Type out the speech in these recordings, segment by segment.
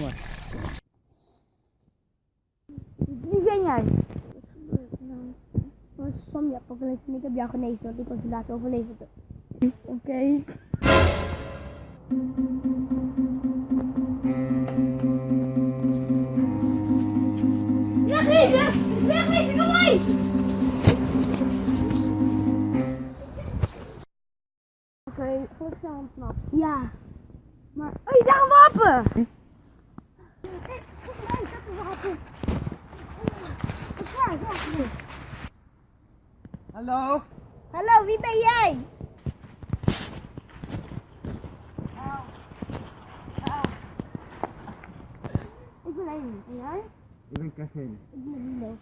Mooi. Wie ben jij. Wat gebeurt nou? Dat was ik heb jou genezen, want ik was de laatste. Oké. Okay. Wegwezen! Kom mee! Oké, okay, voor snel ontsnapt. Ja. Maar, hé, je daar een wapen! Ja, ja, dus. Hallo? Hallo, wie ben jij? Ik ben Amy. En jij? Ik ben Kevin. Ik ben Milo.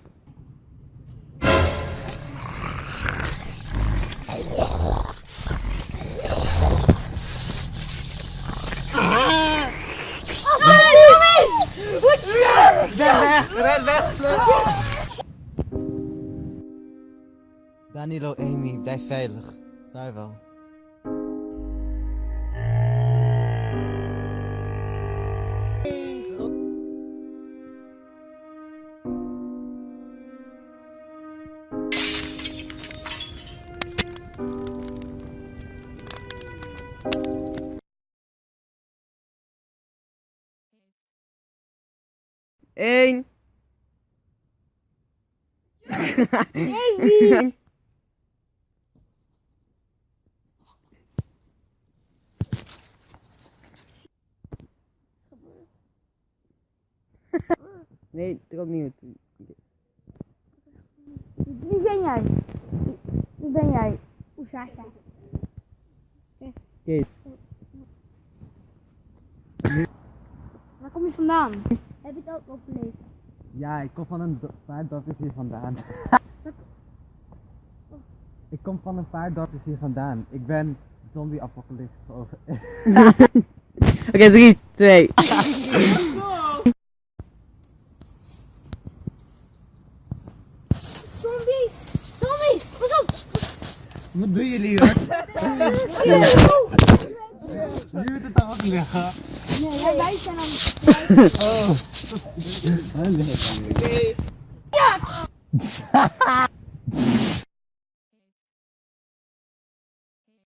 Ren weg! Danilo, Amy, blijf veilig. Vaarwel. Eén. Amy! Nee, drop niet. Wie ben jij? Wie ben jij? Hoe zag jij? Kees. Waar kom je vandaan? Heb je het ook overleefd? Ja, ik kom van een do- paar dorpjes hier vandaan. ik kom van een paar dorpjes hier vandaan. Ik ben zombie apocalypse over. Oké, 3, 2. Zombies! Zombies! Pas op! Wat doen jullie hoor? Nu moet het ook liggen. Nee,